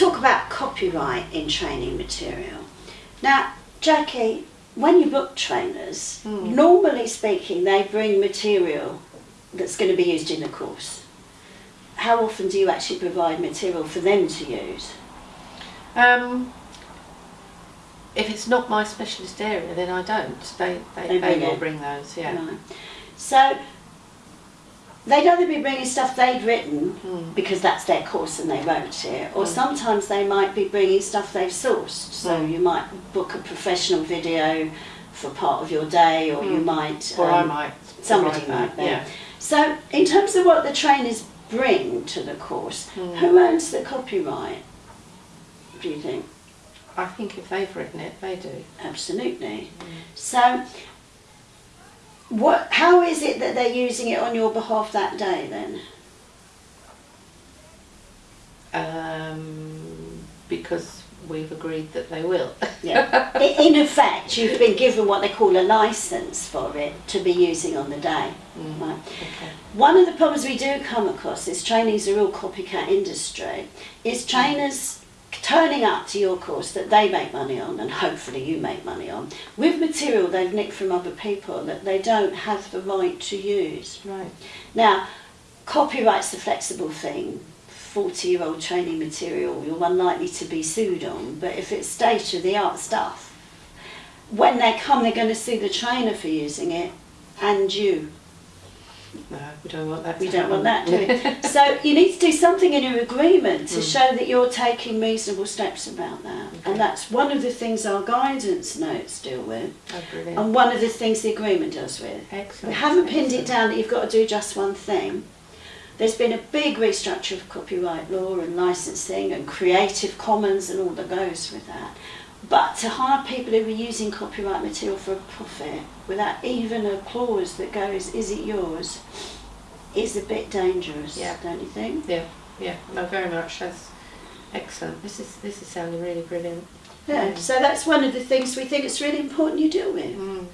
talk about copyright in training material. Now, Jackie, when you book trainers, Hmm. normally speaking, they bring material that's going to be used in the course. How often do you actually provide material for them to use? Um, if it's not my specialist area, then I don't. They they, They they, will bring those. Yeah. Right. So they'd either be bringing stuff they'd written Mm. because that's their course and they wrote it, or Mm. sometimes they might be bringing stuff they've sourced. So Mm. you might book a professional video for part of your day, or you Mm. might. Or I um, might. somebody might. Yeah. So, in terms of what the trainers bring to the course, Mm. who owns the copyright? Do you think? I think if they've written it, they do. Absolutely. So, what? How is it that they're using it on your behalf that day then? Um, because we've agreed that they will. Yeah. In effect, you've been given what they call a license for it to be using on the day. Mm. Right. Okay. One of the problems we do come across is training's a real copycat industry. Is trainers turning up to your course that they make money on and hopefully you make money on with material they've nicked from other people that they don't have the right to use. Right. Now, copyright's a flexible thing. 40 year old training material you're unlikely to be sued on, but if it's state of the art stuff, when they come, they're going to sue the trainer for using it and you. No, we don't want that. We don't want that, do we? so you need to do something in your agreement to Mm. show that you're taking reasonable steps about that. Okay. And that's one of the things our guidance notes deal with, oh, and one of the things the agreement does with. Excellent. We haven't pinned it down that you've got to do just one thing. There's been a big restructure of copyright law and licensing and Creative Commons and all that goes with that. But to hire people who are using copyright material for a profit without even a clause that goes, is it yours, is a bit dangerous, Yeah. don't you think? Yeah, yeah, no, very much. That's excellent. This is this is sounding really brilliant. Yeah, Mm. so that's one of the things we think it's really important you deal with. Mm.